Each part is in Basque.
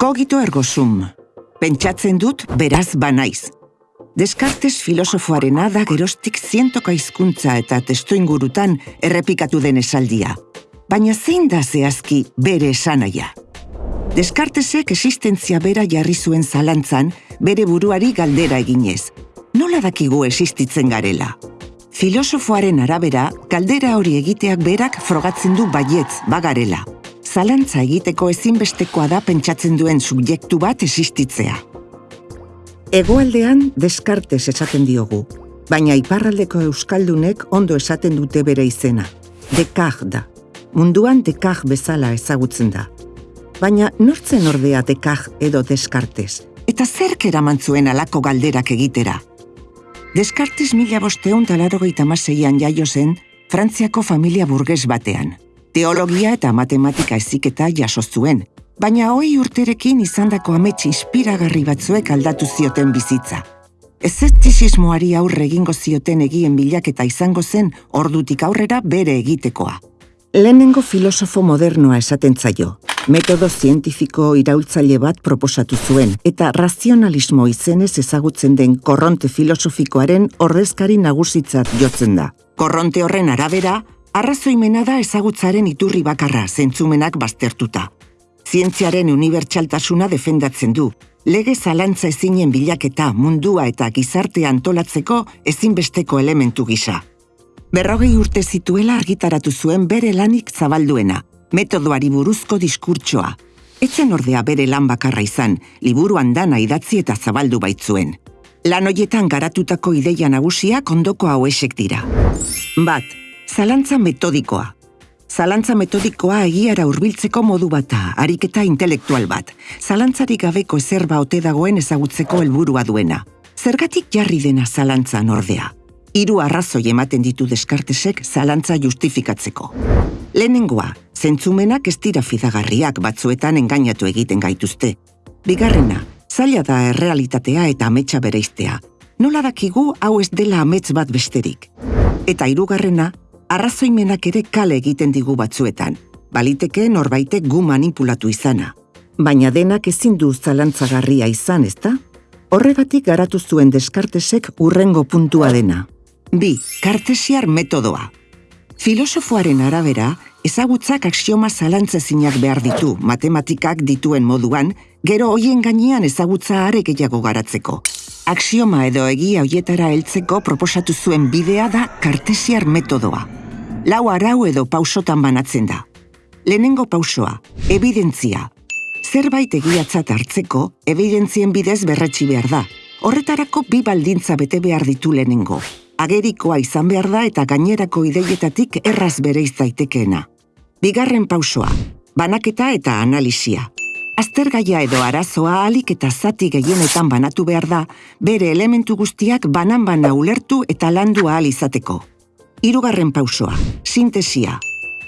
Kogito ergo sum. Pentsatzen dut beraz banaiz. Descartes filosofoarena da gerostik zientoka hizkuntza eta testu ingurutan errepikatu den esaldia. Baina zein da zehazki bere esanaia? Descartesek existentzia bera jarri zuen zalantzan bere buruari galdera eginez. Nola dakigu existitzen garela? Filosofoaren arabera, galdera hori egiteak berak frogatzen du baietz, bagarela. Zalantza egiteko ezinbestekoa da pentsatzen duen subjektu bat existitzea. Egoaldean Descartes esaten diogu, baina iparraldeko euskaldunek ondo esaten dute bere izena. Descartes da. Munduan Descartes bezala ezagutzen da. Baina nortzen ordea Descartes edo Descartes? Eta zerk eraman zuen alako galderak egitera? Descartes mila bosteun talaro maseian jaio zen Frantziako familia burges batean. Teologia eta matematika eziketa jaso zuen, baina hoi urterekin izandako amets inspiragarri batzuek aldatu zioten bizitza. Ezertizismoari aurre egingo zioten egien bilaketa izango zen ordutik aurrera bere egitekoa. Lehenengo filosofo modernoa esaten zaio, metodo zientifiko iraultzaile bat proposatu zuen, eta razionalismo izenez ezagutzen den korronte filosofikoaren ordezkari nagusitzat jotzen da. Korronte horren arabera, arrazoimena da ezagutzaren iturri bakarra zentzumenak baztertuta. Zientziaren unibertsaltasuna defendatzen du, lege zalantza ezinen bilaketa mundua eta gizarte antolatzeko ezinbesteko elementu gisa. Berrogei urte zituela argitaratu zuen bere lanik zabalduena, metodoari buruzko diskurtsoa. Etzen ordea bere lan bakarra izan, liburuan dana idatzi eta zabaldu baitzuen. Lan hoietan garatutako ideia nagusiak ondoko hauesek dira. Bat, zalantza metodikoa. Zalantza metodikoa egiara hurbiltzeko modu bata, ariketa intelektual bat. Zalantzarik gabeko ezerba ote dagoen ezagutzeko helburua duena. Zergatik jarri dena zalantza ordea? hiru arrazoi ematen ditu deskartesek zalantza justifikatzeko. Lehenengoa, zentzumenak ez dira fidagarriak batzuetan engainatu egiten gaituzte. Bigarrena, zaila da errealitatea eta ametsa bereiztea. Nola dakigu hau ez dela amets bat besterik. Eta hirugarrena, arrazoimenak ere kale egiten digu batzuetan. Baliteke norbaitek gu manipulatu izana. Baina denak ezin du zalantzagarria izan, ezta? Horregatik garatu zuen deskartesek urrengo puntua dena. Bi, kartesiar metodoa. Filosofoaren arabera, ezagutzak aksioma zalantzezinak behar ditu, matematikak dituen moduan, gero hoien gainean ezagutza are gehiago garatzeko. Aksioma edo egia hoietara heltzeko proposatu zuen bidea da kartesiar metodoa. Lau arau edo pausotan banatzen da. Lehenengo pausoa, evidentzia. Zerbait egiatzat hartzeko, evidentzien bidez berretsi behar da. Horretarako bi baldintza bete behar ditu lehenengo agerikoa izan behar da eta gainerako ideietatik erraz bere izaitekeena. Bigarren pausoa, banaketa eta analizia. Aztergaia edo arazoa alik eta zati gehienetan banatu behar da, bere elementu guztiak banan-bana ulertu eta landu ahal izateko. Hirugarren pausoa, sintesia.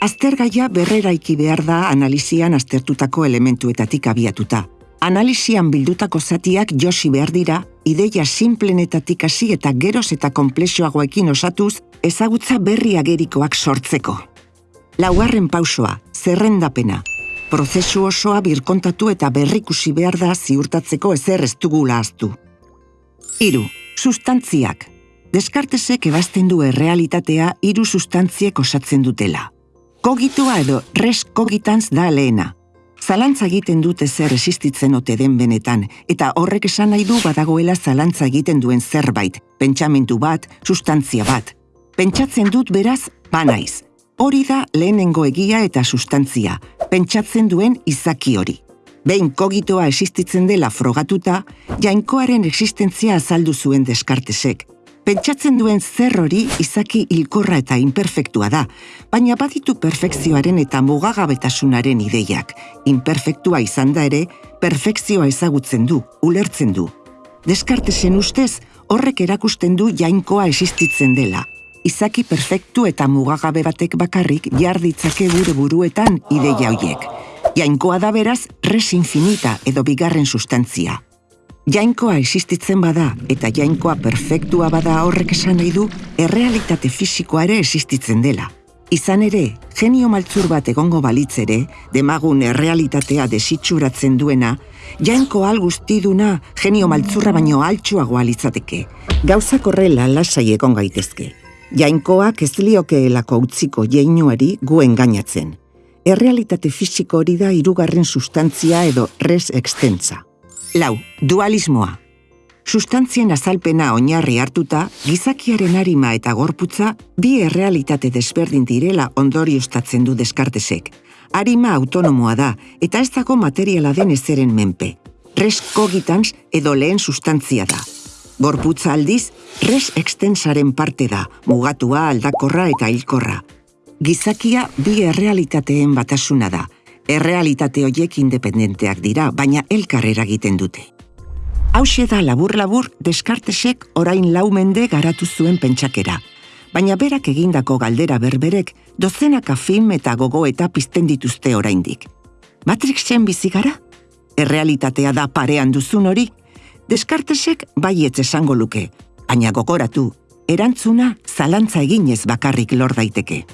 Aztergaia berreraiki behar da analizian aztertutako elementuetatik abiatuta. Analizian bildutako zatiak josi behar dira ideia simplenetatik hasi eta geroz eta komplexoagoekin osatuz, ezagutza berri agerikoak sortzeko. Laugarren pausoa, zerrendapena. Prozesu osoa birkontatu eta berrikusi behar da ziurtatzeko ezer ez dugula aztu. Hiru, sustantziak. Deskartesek ebazten du errealitatea hiru sustantziek osatzen dutela. Kogitoa edo res kogitantz da lehena, Zalantza egiten dute zer existitzen ote den benetan, eta horrek esan nahi du badagoela zalantza egiten duen zerbait, pentsamentu bat, sustantzia bat. Pentsatzen dut beraz, banaiz. Hori da lehenengo egia eta sustantzia, pentsatzen duen izaki hori. Behin kogitoa existitzen dela frogatuta, jainkoaren existentzia azaldu zuen deskartesek, Pentsatzen duen zer hori izaki hilkorra eta imperfektua da, baina baditu perfekzioaren eta mugagabetasunaren ideiak. Imperfektua izan da ere, perfekzioa ezagutzen du, ulertzen du. Deskartesen ustez, horrek erakusten du jainkoa existitzen dela. Izaki perfektu eta mugagabe batek bakarrik jarditzake gure buruetan ideia hoiek. Jainkoa da beraz, res infinita edo bigarren sustantzia. Jainkoa existitzen bada eta jainkoa perfektua bada horrek esan nahi du errealitate fisikoa ere existitzen dela. Izan ere, genio maltzur bat egongo balitzere, demagun errealitatea desitxuratzen duena, jainko al guztiduna genio maltzurra baino altxuagoa litzateke. Gauzak horrela lasai egon gaitezke. Jainkoak ez liokeelako utziko jeinuari guen gainatzen. Errealitate fisiko hori da hirugarren sustantzia edo res extensa. Lau, dualismoa. Sustantzien azalpena oinarri hartuta, gizakiaren arima eta gorputza bi errealitate desberdin direla ondorioztatzen du deskartesek. Arima autonomoa da eta ez dago materiala den ezeren menpe. Res kogitans edo lehen sustantzia da. Gorputza aldiz, res extensaren parte da, mugatua, aldakorra eta hilkorra. Gizakia bi errealitateen batasuna da. Errealitate hoiek independenteak dira, baina elkar eragiten dute. Hauxe da labur-labur deskartesek orain laumende garatu zuen pentsakera. Baina berak egindako galdera berberek dozenaka film eta gogo eta pizten dituzte oraindik. Matrixen bizi gara? Errealitatea da parean duzun hori? Deskartesek baietz esango luke, baina gogoratu, erantzuna zalantza eginez bakarrik lor daiteke.